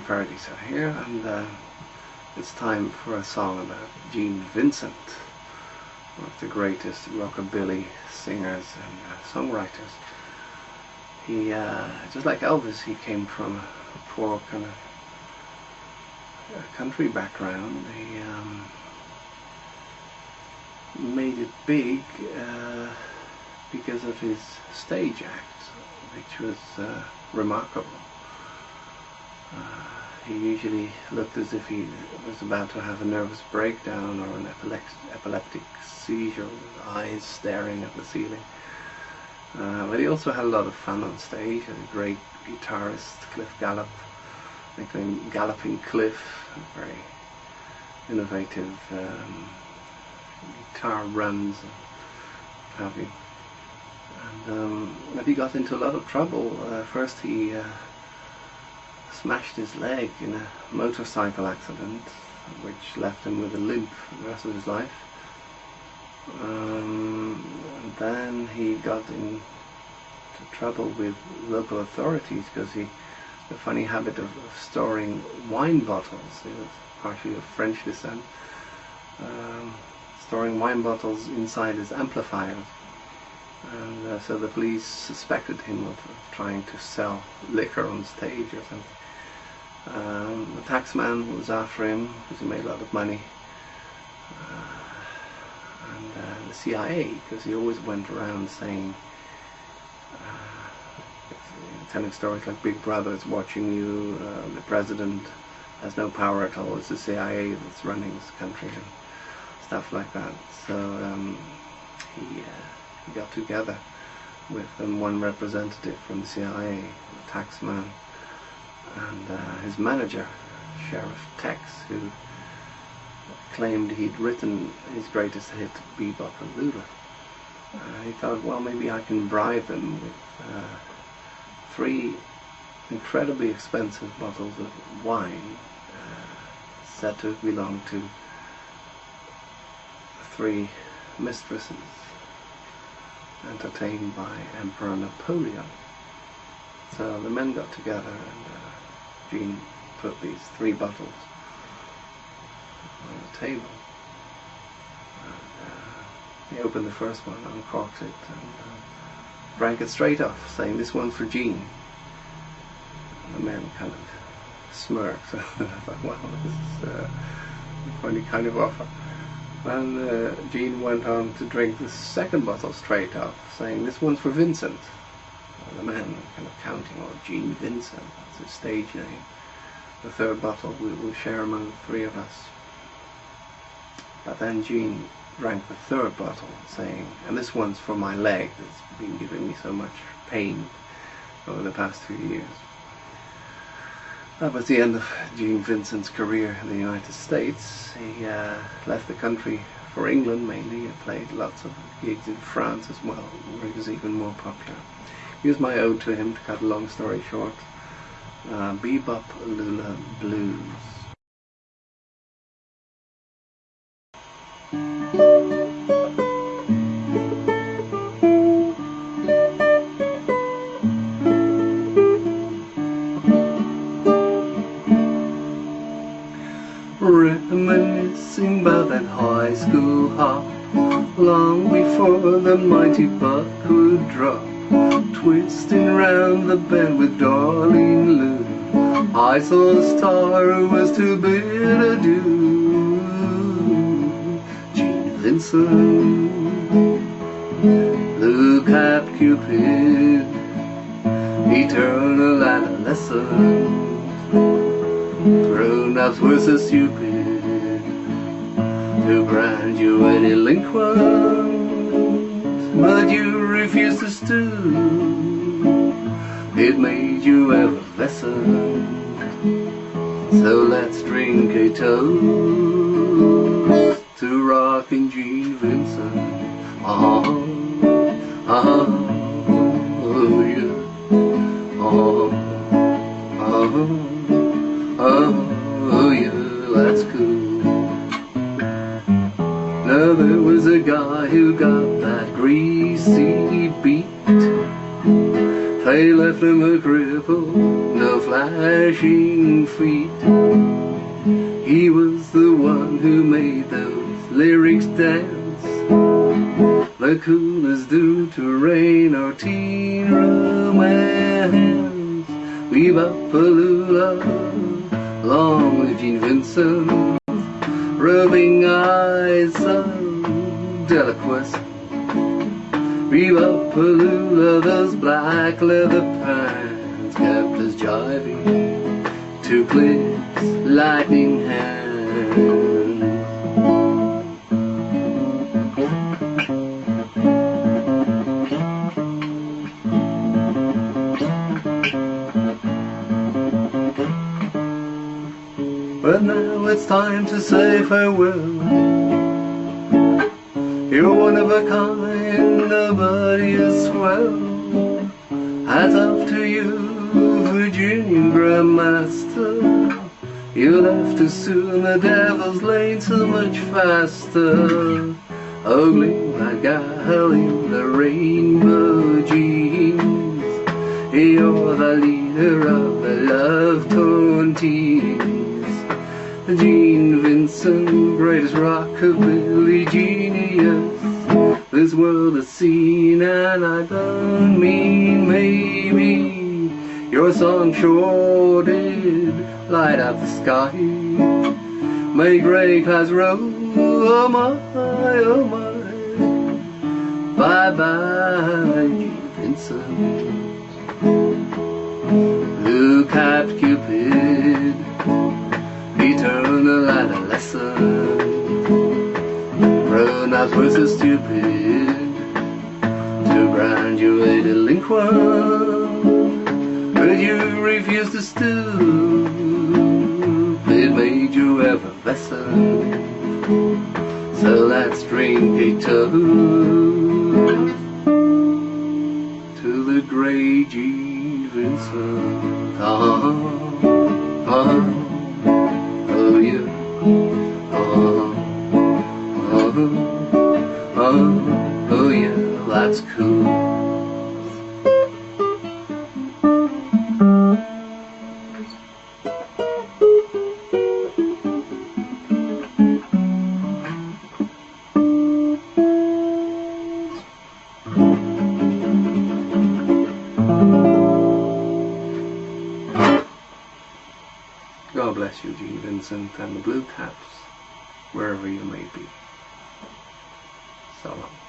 Paradiso here and uh, it's time for a song about Gene Vincent, one of the greatest rockabilly singers and uh, songwriters. He, uh, just like Elvis, he came from a poor kind of country background. He um, made it big uh, because of his stage act, which was uh, remarkable. Uh, he usually looked as if he was about to have a nervous breakdown or an epileptic seizure with eyes staring at the ceiling. Uh, but he also had a lot of fun on stage. A great guitarist, Cliff Gallup, nicknamed Galloping Cliff, very innovative um, guitar runs and have you. And um, he got into a lot of trouble. Uh, first he uh, smashed his leg in a motorcycle accident which left him with a limp for the rest of his life. Um, then he got into trouble with local authorities because he had a funny habit of, of, storing wine bottles. He was partially of French descent. Um, storing wine bottles inside his amplifiers. And uh, so the police suspected him of, trying to sell liquor on stage or something. Um, the taxman was after him because he made a lot of money. Uh, and uh, the CIA, because he always went around saying, uh, telling stories like Big Brother is watching you, uh, the president has no power at all, it's the CIA that's running this country and stuff like that. So um, he, he got together with um, one representative from the CIA, the taxman, and uh, his manager, Sheriff Tex, who claimed he'd written his greatest hit, Bebop and Lula. Uh, he thought, well, maybe I can bribe them with uh, three incredibly expensive bottles of wine uh, said to belong to three mistresses entertained by Emperor Napoleon. So the men got together and uh, Gene put these three bottles on the table. And, uh, he opened the first one, uncorked it, and uh, drank it straight off, saying, this one for Gene. And the men kind of smirked. I thought, wow, this is uh, a funny kind of offer. And uh, Gene went on to drink the second bottle straight off, saying, this one's for Vincent the man kind of counting, or Gene Vincent, that's his stage name. The third bottle we will share among the three of us. But then Gene drank the third bottle, saying, and this one's for my leg that's been giving me so much pain over the past few years. That was the end of Gene Vincent's career in the United States. He uh, left the country for England mainly. He played lots of gigs in France as well, where he was even more popular. Here's my ode to him to cut a long story short. Uh, Bebop Lula Blues. High school hop Long before the mighty buck would drop Twisting round the bend with darling Lou I saw a star who was too bid adieu Gene Vincent Look at Cupid. Eternal adolescent Grown-ups were so stupid You a delinquent But you refused to stoop it made you effervescent. So let's drink a toast to rocking G. Vincent. Uh -huh, uh -huh, oh -huh, uh There was a guy who got that greasy beat They left him a cripple, no flashing feet. He was the one who made those lyrics dance. The coolest due to rain or teen romance. Weebapaloola, long live Gene Vincent, rubbing eyes so deliquescent. Weebapaloola, those black leather pants kept us jiving to Cliff's lightning hand. But now it's time to say farewell. You're one of a kind, nobody is swell. Hats off to you, Virginian Grandmaster. You left too soon, the devil's lane so much faster. Ugly like gal in the rainbow jeans. You're the leader of the love-torn teens. Gene Vincent, greatest rockabilly genius this world has seen, and I don't mean maybe. Your song sure did light up the sky. May gray clouds roll, oh my, oh my. Bye bye, Gene Vincent. Look at Cupid up was so stupid to a delinquent, but you refused to stoop. It made you effervescent. So let's drink a toast to the great G. Vincent. Uh-huh. Uh-huh. Bless you, Gene Vincent, and the Blue Caps, wherever you may be. So long.